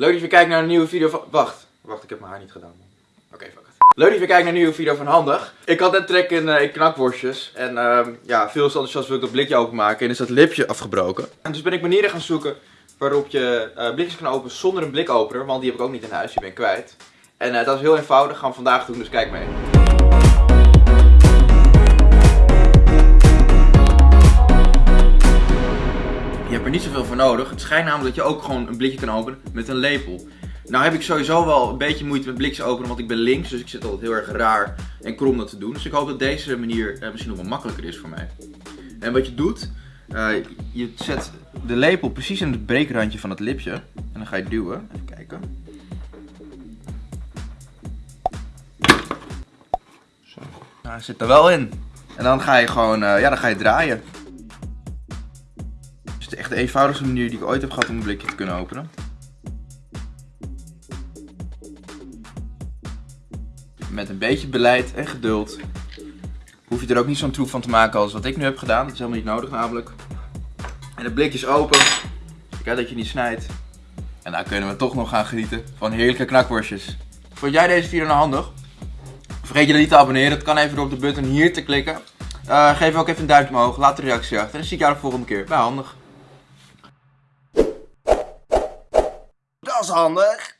Leuk dat je kijkt naar een nieuwe video van... Wacht, wacht, ik heb mijn haar niet gedaan. Oké, fuck it. Leuk dat je kijkt naar een nieuwe video van Handig. Ik had net trek in, in knakworstjes. En ehm, ja, veel enthousiast wil ik dat blikje openmaken. En is dat lipje afgebroken. En dus ben ik manieren gaan zoeken waarop je eh, blikjes kan openen zonder een blikopener. Want die heb ik ook niet in huis, die ben ik kwijt. En eh, dat is heel eenvoudig, gaan vandaag doen, dus kijk mee. Je hebt er niet zoveel voor nodig. Het schijnt namelijk dat je ook gewoon een blikje kan openen met een lepel. Nou heb ik sowieso wel een beetje moeite met blikjes openen, want ik ben links. Dus ik zit altijd heel erg raar en krom dat te doen. Dus ik hoop dat deze manier eh, misschien nog wel makkelijker is voor mij. En wat je doet, eh, je zet de lepel precies in het breekrandje van het lipje. En dan ga je duwen. Even kijken. Zo. Nou, hij zit er wel in. En dan ga je gewoon, eh, ja, dan ga je draaien. Het is echt de eenvoudigste manier die ik ooit heb gehad om een blikje te kunnen openen. Met een beetje beleid en geduld hoef je er ook niet zo'n troep van te maken als wat ik nu heb gedaan. Dat is helemaal niet nodig namelijk. En het blikje is open. Kijk dat je niet snijdt. En dan kunnen we toch nog gaan genieten van heerlijke knakworstjes. Vond jij deze video nou handig? Vergeet je dan niet te abonneren. Het kan even door op de button hier te klikken. Eh, geef ook even een duimpje omhoog. Laat een reactie achter. En dan zie ik jou de volgende keer bij Handig. Is handig.